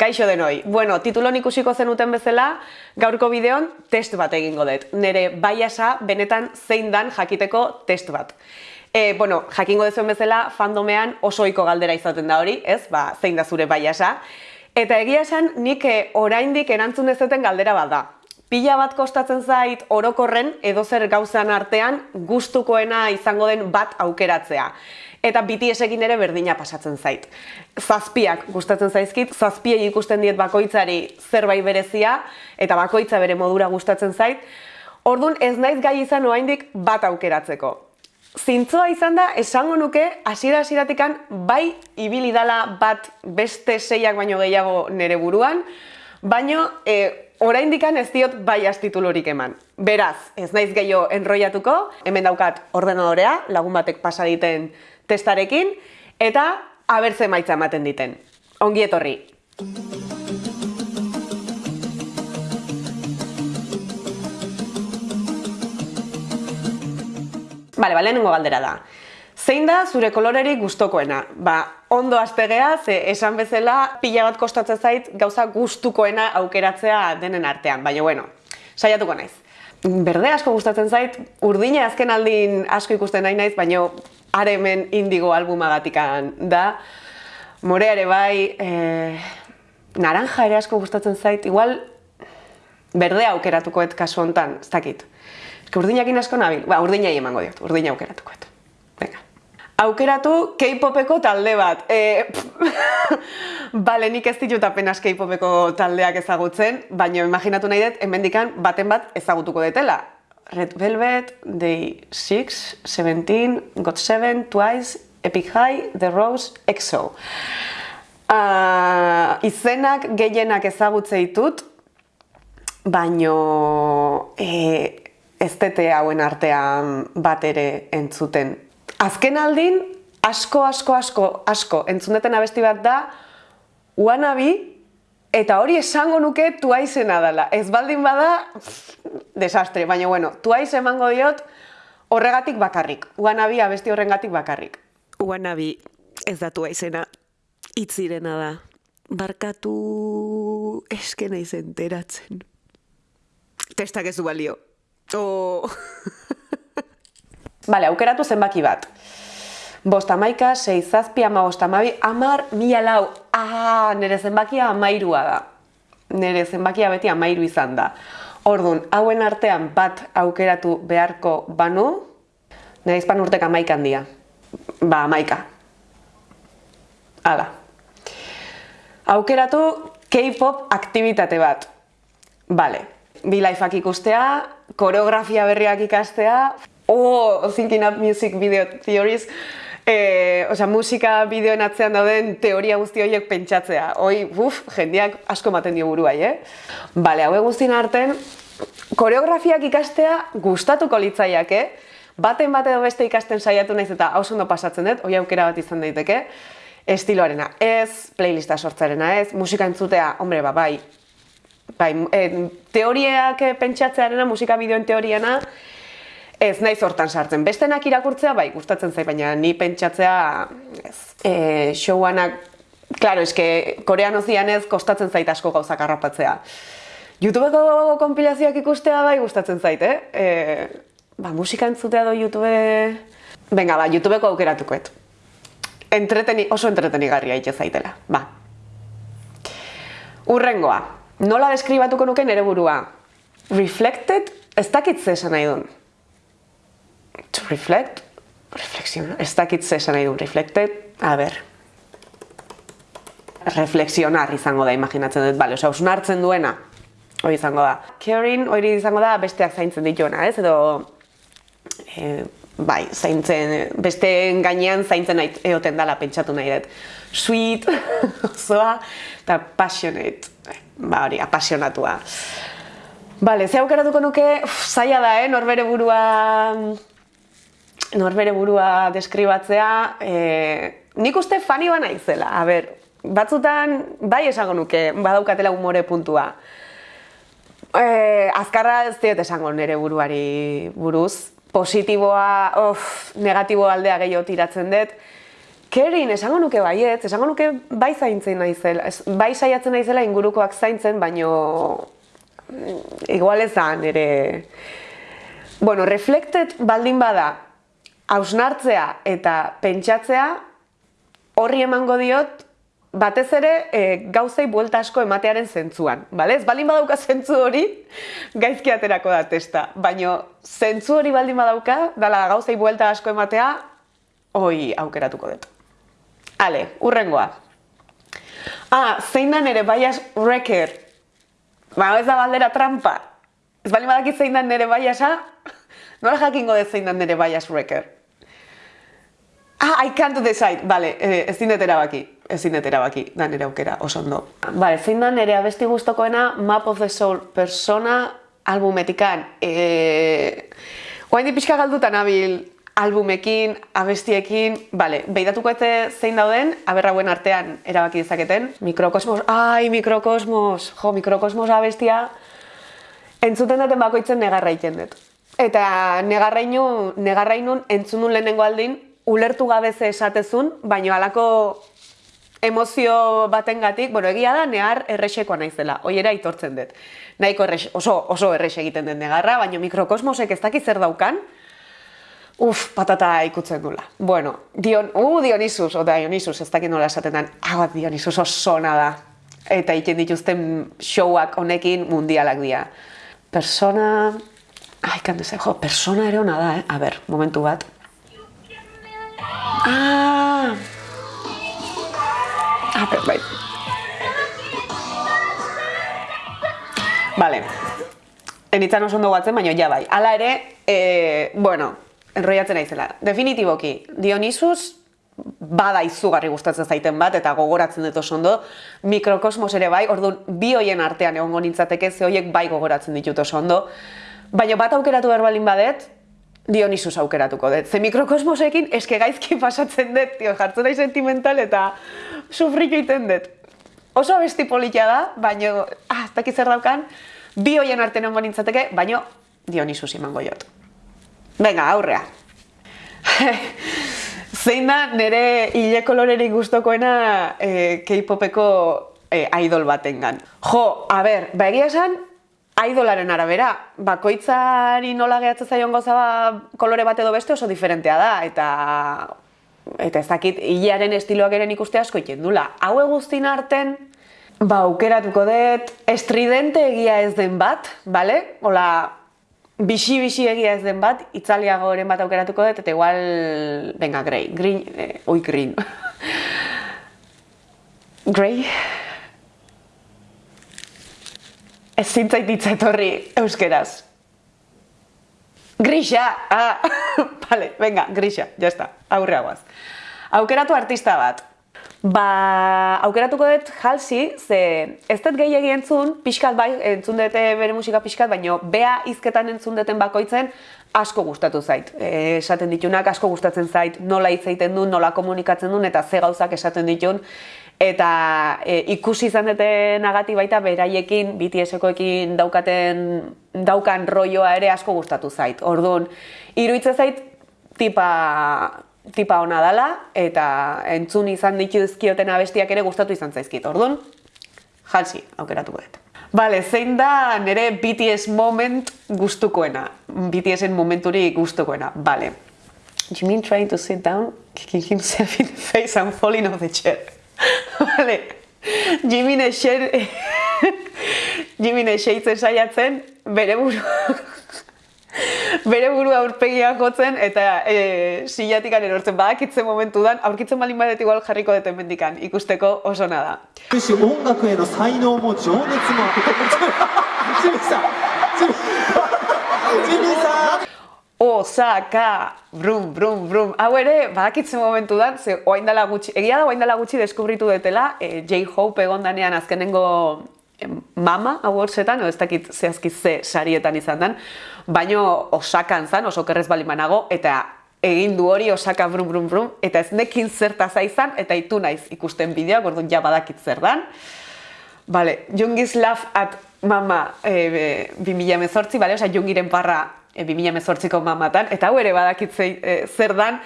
Kaixo denoi. Bueno, titulon ikusiko zenuten bezala, gaurko bideon test bat egingo dut. Nere baiasa benetan zein dan jakiteko test bat. E, bueno, jakingo dezuen bezala, fandomean oso ohiko galdera izaten da hori, ez? Ba, zein da zure baiasa. Eta egia esan, nik eh, oraindik erantzun ez duten galdera bat da. Pila bat kostatzen zait orokorren edo zer gauzan artean gustukoena izango den bat aukeratzea eta BTS-ekin ere berdina pasatzen zait. Zazpiak gustatzen zaizkit, zazpiei ikusten diet bakoitzari zerbait berezia, eta bakoitza bere modura gustatzen zait. Orduan ez naiz gai izan oraindik bat aukeratzeko. Zintzoa izan da, esango nuke, hasiera hasieratikan bai ibili dala bat beste seiak baino gehiago nere buruan, baino e, oraindikan ez diot bai astitulorik eman. Beraz, ez naiz gehiago enroiatuko, hemen daukat ordenadorea, lagun batek pasa diten testarekin, eta abertze maitza ematen diten. Ongi etorri! Bale, bale, nengo galdera da. Zein da zure kolorerik gustokoena? Ba, ondo aztegea, ze esan bezala pila bat kostatzen zait gauza gustukoena aukeratzea denen artean. Baina, bueno, saiatuko naiz. Berde asko gustatzen zait, urdina azken aldin asko ikusten nahi naiz, baina are hemen indigo albumagatikan da. Morea ere bai, e, naranja ere asko gustatzen zait, igual berde aukeratukoet kasu hontan, ez dakit. Eske urdinakin asko nabil, ba, urdinai emango diot, urdina aukeratukoet. Venga. Aukeratu K-popeko talde bat. E, Bale, nik ez ditut apenas K-popeko taldeak ezagutzen, baina imaginatu nahi dut, hemendikan baten bat ezagutuko detela. Red Velvet, Day 6, Seventeen, Got Seven, Twice, Epic High, The Rose, EXO. Uh, izenak gehienak ezagutze ditut, baino e, ez dete hauen artean bat ere entzuten. Azken aldin, asko, asko, asko, asko, entzundeten abesti bat da, Wannabe Eta hori esango nuke tuaizena dela. Ez baldin bada, desastre. Baina bueno, tuaiz emango diot horregatik bakarrik. Uanabi abesti horrengatik bakarrik. Uanabi ez da tuaizena. Itzirena da. Barkatu eskena izenteratzen. Testak ez du balio. Oh. Bale, aukeratu zenbaki bat. Bosta maika, sei zazpi, ama mabi, amar, mila lau. Ah, nire zenbakia amairua da. Nire zenbakia beti amairu izan da. Orduan, hauen artean bat aukeratu beharko banu, nire izpan urtek amaika handia. Ba, amaika. Hala. Aukeratu K-pop aktivitate bat. Bale. Bilaifak ikustea, koreografia berriak ikastea, oh, thinking up music video theories, e, osea, musika bideoen atzean dauden teoria guzti horiek pentsatzea. Hoi, uf, jendeak asko maten dio buruai, eh? Bale, hau guztien arten, koreografiak ikastea gustatuko litzaiak, eh? Baten bat edo beste ikasten saiatu naiz eta hau ondo pasatzen dut, hoi aukera bat izan daiteke, estiloarena ez, playlista sortzarena ez, musika entzutea, hombre, ba, bai, bai, e, teoriak pentsatzearena, musika bideoen teoriana, Ez, naiz hortan sartzen. Bestenak irakurtzea, bai, gustatzen zait, baina ni pentsatzea, ez, e, showanak, klaro, eske, korean ozian kostatzen zait asko gauzak harrapatzea. Youtubeko kompilazioak ikustea, bai, gustatzen zait, eh? E, ba, musika entzutea do Youtube... Venga, ba, Youtubeko aukeratukoet. Entreteni, oso entretenigarria ite zaitela, ba. Urrengoa, nola deskribatuko nuke nere burua? Reflected, ez dakit zesan nahi duen to reflect, reflexiona, ez dakit zesan nahi du, reflected, a ber, reflexionar izango da, imaginatzen dut, bale, osea, hartzen duena, hori izango da. Caring, hori izango da, besteak zaintzen dituena, ez, edo, e, bai, zaintzen, beste gainean zaintzen nahi, eoten dala pentsatu nahi dut. Sweet, osoa, eta passionate, ba hori, apasionatua. Bale, ze aukeratuko nuke, uf, zaila da, eh, norbere burua norbere burua deskribatzea, e, nik uste fani bana izela, a ber, batzutan bai esango nuke, badaukatela umore puntua. E, azkarra ez diot esango nire buruari buruz, positiboa, of, negatibo aldea gehiago tiratzen dut, Kerin, esango nuke baiet, esango nuke bai zaintzen naizela, bai saiatzen naizela ingurukoak zaintzen, baino mm, igual ez da nire... Bueno, reflected baldin bada, hausnartzea eta pentsatzea, horri emango diot, batez ere e, gauzei buelta asko ematearen zentzuan, bale? Ez baldin badauka zentzu hori, gaizki aterako da testa, baino zentzu hori baldin badauka, dala gauzei buelta asko ematea, hoi aukeratuko dut. Ale, urrengoa. Ah, zein da nere bias wrecker? Ba, ez da baldera trampa. Ez baldin badakit zein da nere biasa, nola jakingo dut zein da nere bias wrecker? Ah, I can't decide. Vale, eh, ez dut erabaki. Ez dut erabaki, da nire aukera, oso ondo. Vale, zein da nire abesti guztokoena Map of the Soul persona albumetikan. Eh, Oain di pixka galdutan abil albumekin, abestiekin, bale, behidatuko ete zein dauden, aberrauen artean erabaki dezaketen. Mikrokosmos, ai, mikrokosmos, jo, mikrokosmos abestia, entzuten duten bakoitzen negarra iten dut. Eta negarrainu, negarrainun entzunun lehenengo aldin, ulertu gabe ze esatezun, baino halako emozio batengatik, bueno, egia da nehar erresekoa naizela, hoiera aitortzen dut. Nahiko errex, oso, oso errex egiten den negarra, baino mikrokosmosek ez dakiz zer daukan, uf, patata ikutzen dula. Bueno, Dion, uh, Dionisus, o Dionisus, ez dakit nola esaten den, hau Dionisus osona da. Eta iken dituzten showak honekin mundialak dira. Persona... Ai, kandu jo, persona ere hona da, eh? A ber, momentu bat. Ah! Ah, bai. Vale. Enitzan oso ondo guatzen, baina ja bai. Hala ere, e, bueno, enroiatzen naizela. Definitiboki, Dionisus bada izugarri gustatzen zaiten bat, eta gogoratzen dut oso ondo, mikrokosmos ere bai, orduan bi hoien artean egongo nintzateke, ze hoiek bai gogoratzen ditut oso ondo, baina bat aukeratu berbalin badet, Dionisus aukeratuko dut. Ze mikrokosmosekin eske gaizki pasatzen dut, tio, jartzen da sentimental eta sufrik egiten dut. Oso besti politia da, baino, ah, ez dakit zer daukan, bi hoien arte nengo nintzateke, baino Dionisus imango jot. Venga, aurrea. Zein da nire hile kolorerik guztokoena eh, K-popeko eh, idol batengan. Jo, a ber, ba egia esan, idolaren arabera, bakoitzari nola gehatzen zaion gauza ba, kolore bat edo beste oso diferentea da, eta eta ez dakit hilearen estiloak ere ikuste asko iten dula. Hau guztin arten, ba, aukeratuko dut, estridente egia ez den bat, bale? Ola, bixi-bixi egia ez den bat, itzaliago eren bat aukeratuko dut, eta igual, venga, grey, green, eh, oi, green. grey? Ez zintzait ditzetorri euskeraz. Grisa! Ah, vale, venga, grisa, ya está, aurreagoaz. Aukeratu artista bat. Ba, aukeratuko dut jalsi, ze ez dut gehiagi entzun, pixkat bai, entzun dute bere musika pixkat, baino bea izketan entzun duten bakoitzen asko gustatu zait. E, esaten ditunak asko gustatzen zait, nola hitz egiten duen, nola komunikatzen duen, eta ze gauzak esaten ditun. Eta e, ikusi izan dute nagati baita beraiekin, BTS-ekoekin daukaten, daukan roioa ere asko gustatu zait. Orduan, iruitze zait, tipa tipa ona dala eta entzun izan dituzkioten abestiak ere gustatu izan zaizkit. Orduan, jalsi aukeratuko dut. Vale, zein da nire BTS moment gustukoena? BTSen momenturi gustukoena. Vale. Jimin trying to sit down, kicking himself in the face and falling off the chair. vale. Jimin eixer... Jimin eixeitzen saiatzen, bere buru bere burua aurpegia jotzen eta e, silatik erortzen badakitzen momentu dan, aurkitzen balin badet igual jarriko deten mendikan, ikusteko oso nada. Osaka, brum, brum, brum. Hau ere, badakitzen momentu dan, ze oaindala gutxi, egia da oaindala gutxi deskubritu detela, e, J-Hope egondanean azkenengo mama awardsetan, ez dakit zehazki ze sarietan izan den, baino osakan zan, oso kerrez bali manago, eta egin du hori osaka brum brum brum, eta ez nekin zertaz izan, eta itu naiz ikusten bideoak, orduan ja badakit zer dan. Vale, Jungi's Laugh at Mama e, 2018, bale, oza, Jungiren parra e, 2018ko mamatan, eta hau ere badakit e, zer dan,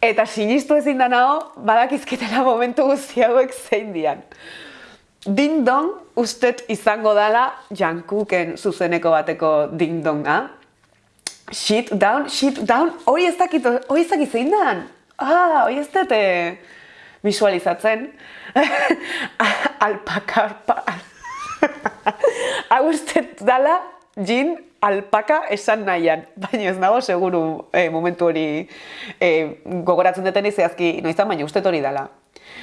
Eta sinistu ezin da nago, badakizkitela momentu guzti hauek zein dian. Ding dong ustet izango dala jankuken zuzeneko bateko ding donga. Shit down, shit down, hori ez dakit, hori ez dakit zein dan. Ah, hori ez dute visualizatzen. Alpaka, alpaka. Hau ustet dala, jin alpaka esan nahian, baina ez nago seguru eh, momentu hori eh, gogoratzen duten zehazki noizan, baina uste hori dala.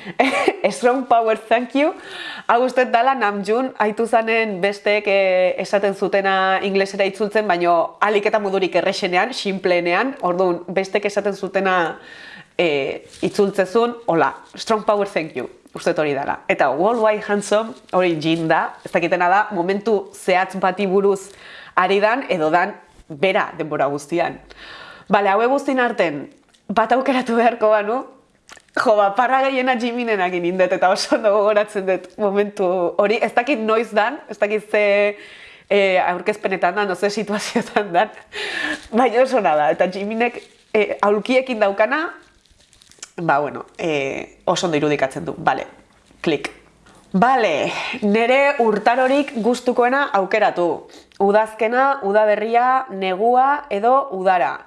Strong power, thank you. Hau uste dala Namjoon haitu zanen besteek eh, esaten zutena inglesera itzultzen, baina alik eta modurik erresenean, simpleenean, orduan bestek esaten zutena eh, itzultzezun, hola, strong power, thank you. Uste hori dela. Eta Worldwide Handsome hori jin da, ez dakitena da, momentu zehatz bati buruz ari dan edo dan bera denbora guztian. Bale, haue guztin arten, bat aukeratu beharko banu, jo, ba, parra gehiena jiminen agin indet eta oso ondo gogoratzen dut momentu hori, ez dakit noiz dan, ez dakit ze e, aurkezpenetan dan, oze situazioetan dan, baina oso nada, eta jiminek e, aulkiekin daukana, ba, bueno, e, oso ondo irudikatzen du, bale, klik. Bale, nere urtarorik gustukoena aukeratu. Udazkena, udaberria, negua edo udara.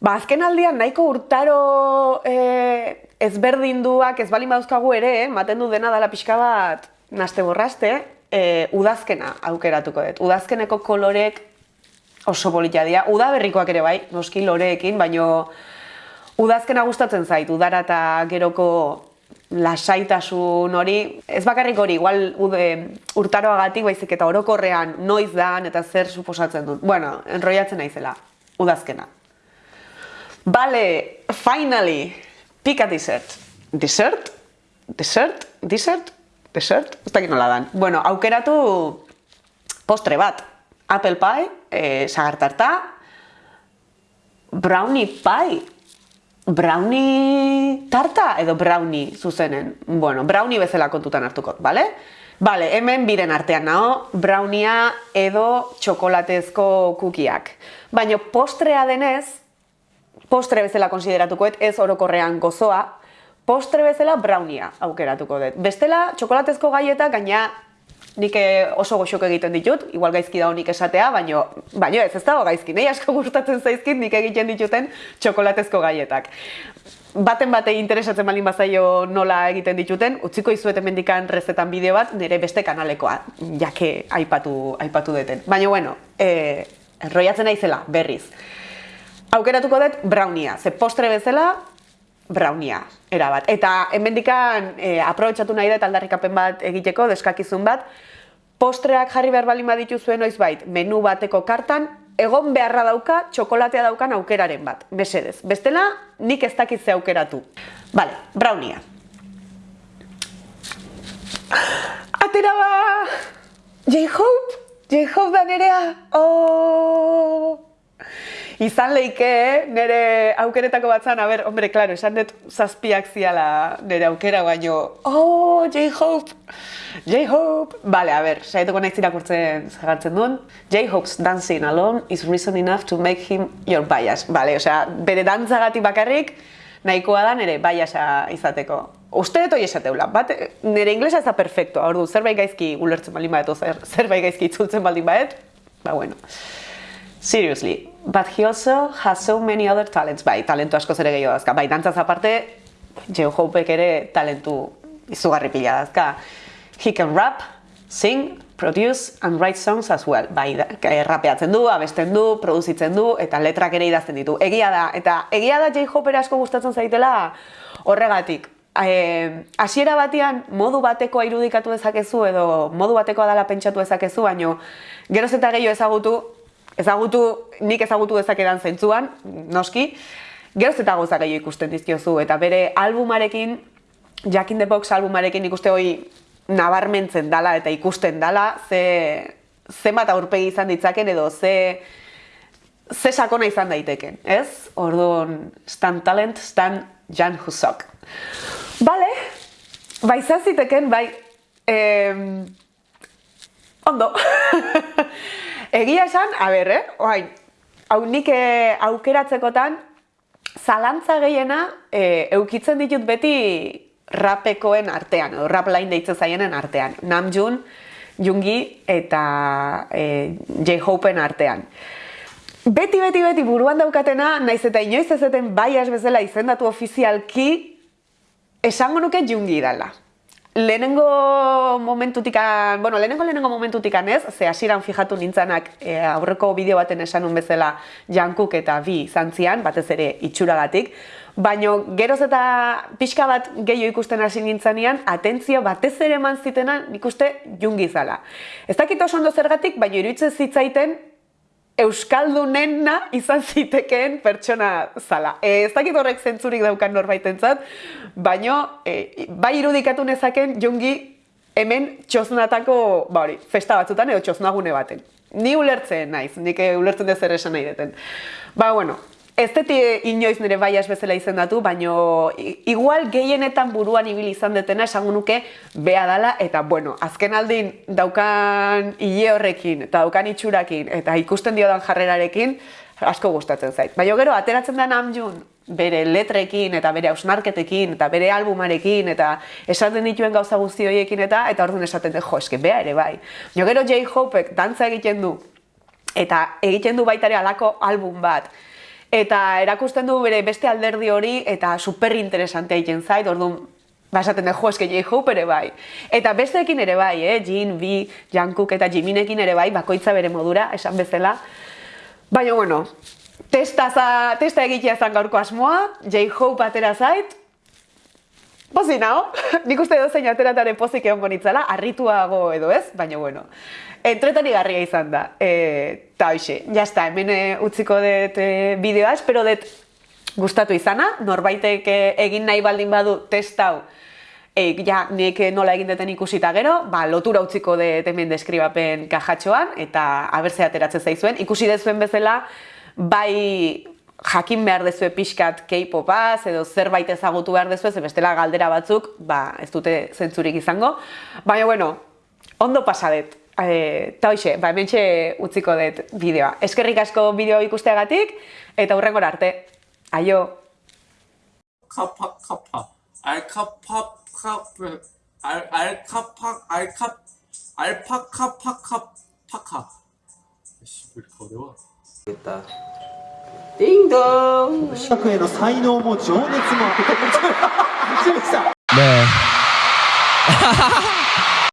Ba, azken aldian nahiko urtaro e, ezberdinduak ez balin baduzkagu ere, eh? maten du dena dala pixka bat naste borraste, e, udazkena aukeratuko dut. Udazkeneko kolorek oso politia dira. Udaberrikoak ere bai, noski loreekin, baino udazkena gustatzen zait, udara eta geroko lasaitasun hori, ez bakarrik hori, igual ude, urtaroagatik baizik eta orokorrean noiz dan eta zer suposatzen dut. Bueno, enroiatzen naizela, udazkena. Bale, finally, pika dessert. Dessert? Dessert? Dessert? Dessert? Ez dakit nola dan. Bueno, aukeratu postre bat. Apple pie, eh, sagartarta, brownie pie, brownie tarta edo brownie zuzenen. Bueno, brownie bezala kontutan hartuko, bale? Bale, hemen biren artean nao, brownia edo txokolatezko kukiak. Baina postrea denez, postre bezala konsideratukoet ez orokorrean gozoa, postre bezala brownia aukeratuko dut. Bestela, txokolatezko gaieta gaina nik eh, oso goxok egiten ditut, igual gaizki da honik esatea, baino, baino ez, ez dago gaizki, nahi asko gustatzen zaizkit nik egiten dituten txokolatezko gaietak. Baten bate interesatzen balin bazaio nola egiten dituten, utziko izuet emendikan rezetan bideo bat, nire beste kanalekoa, jake aipatu, aipatu deten. Baina, bueno, e, enroiatzen naizela, berriz. Aukeratuko dut brownia, ze postre bezala, brownia, erabat. Eta hemendikan e, aprobetsatu nahi da aldarrikapen bat egiteko, deskakizun bat, postreak jarri behar balin baditu zuen bait, menu bateko kartan, egon beharra dauka txokolatea daukan aukeraren bat, besedez. Bestela, nik ez dakitze aukeratu. Bale, brownia. Atera ba! J-Hope! J-Hope da nerea! Oh! Izan leike nire aukeretako batzan, a ber, hombre, klaro, esan dut zazpiak ziala nire aukera, baino, oh, J-Hope, J-Hope, bale, a ber, saietuko nahi zirakurtzen zagartzen duen, J-Hope's dancing alone is reason enough to make him your bias, bale, osea, bere dantzagatik bakarrik, nahikoa da nire biasa izateko. Uste dut hori esateula, bat, nire inglesa ez da perfecto, hor du, zerbait gaizki ulertzen baldin baet, zer, zerbait gaizki itzultzen baldin baet, ba, bueno. Seriously, but he also has so many other talents. Bai, talentu asko zere gehiago dazka. Bai, dantzaz aparte, Joe Hopek ere talentu izugarri pila dazka. He can rap, sing, produce and write songs as well. Bai, rapeatzen du, abesten du, produzitzen du, eta letrak ere idazten ditu. Egia da, eta egia da J. Hopper asko gustatzen zaitela horregatik. Hasiera batean modu batekoa irudikatu dezakezu edo modu batekoa dela pentsatu dezakezu, baino geroz eta gehiago ezagutu ezagutu, nik ezagutu dezakedan zentzuan, noski, geroz eta gozak gehiago ikusten dizkiozu, eta bere albumarekin, Jack in the Box albumarekin ikuste hoi nabarmentzen dala eta ikusten dala, ze, ze bat aurpegi izan ditzaken edo ze, ze sakona izan daiteken, ez? Orduan, stan talent, stan Jan Husok. Bale, bai zaziteken, bai, eh, ondo. Egia esan, a ber, eh? Oain, hau nik eh, aukeratzekotan zalantza gehiena e, eukitzen ditut beti rapekoen artean, edo rap line deitzen zaienen artean. Namjoon, Jungi eta e, J-Hopen artean. Beti, beti, beti buruan daukatena, naiz eta inoiz ez eten baias bezala izendatu ofizialki, esango nuke Jungi dala. Lehenengo momentutikan, bueno, lehenengo lehenengo momentutikan ez, ze hasieran fijatu nintzanak e, aurreko bideo baten esanun bezala Jankuk eta bi zantzian, batez ere itxuragatik, baino geroz eta pixka bat gehiago ikusten hasi nintzanean, atentzio batez ere eman zitena nik uste jungi zala. Ez dakit oso ondo zergatik, baino iruditzen zitzaiten euskaldunena izan zitekeen pertsona zala. E, ez dakit horrek zentzurik daukan norbaitentzat, baino e, bai irudikatu nezaken jongi hemen txosnatako, ba hori, festa batzutan edo txosnagune baten. Ni ulertzen naiz, nik ulertzen dut zer esan nahi deten. Ba, bueno, Ez deti inoiz nire baias bezala izendatu, baino igual gehienetan buruan ibili izan detena esango nuke bea dala eta bueno, azken aldin daukan hile horrekin eta daukan itxurakin eta ikusten diodan jarrerarekin asko gustatzen zait. Baina gero ateratzen da Namjoon bere letrekin eta bere ausnarketekin eta bere albumarekin eta esaten dituen gauza guzti horiekin eta eta orduan esaten dut, jo, eske bea ere bai. Jo gero J-Hopek dantza egiten du eta egiten du baita ere alako album bat eta erakusten du bere beste alderdi hori eta super interesante egiten zait, orduan basaten da jo eske J-Hope ere bai. Eta besteekin ere bai, eh, Jin, V, Jungkook eta Jiminekin ere bai, bakoitza bere modura, esan bezala. Baina bueno, testa za, testa egitea zan gaurko asmoa, J-Hope atera zait. Pozi nao, nik uste edo zein ateratare pozik egon bonitzala, arrituago edo ez, baina bueno entretani garria izan da. E, ta hoxe, jazta, hemen e, utziko dut e, bideoa, espero dut gustatu izana, norbaitek e, egin nahi baldin badu test hau, e, ja, nik nola egin duten ikusita gero, ba, lotura utziko dut hemen deskribapen kajatxoan, eta abertze ateratzen zaizuen. Ikusi dezuen bezala, bai jakin behar dezue pixkat K-popaz edo zerbait ezagutu behar dezue, ze bestela galdera batzuk, ba, ez dute zentzurik izango. Baina, bueno, ondo pasadet. Eh, eta hoxe, ba, hemen utziko dut bideoa. Eskerrik asko bideoa ikusteagatik, eta hurrengora arte. Aio! Kapa, kapa, alkapa, kapa, alkapa, alkapa, alpaka, paka, paka. Ez, super, kodeoa. Eta... ディンドン企画への才能も情熱も。ねえ。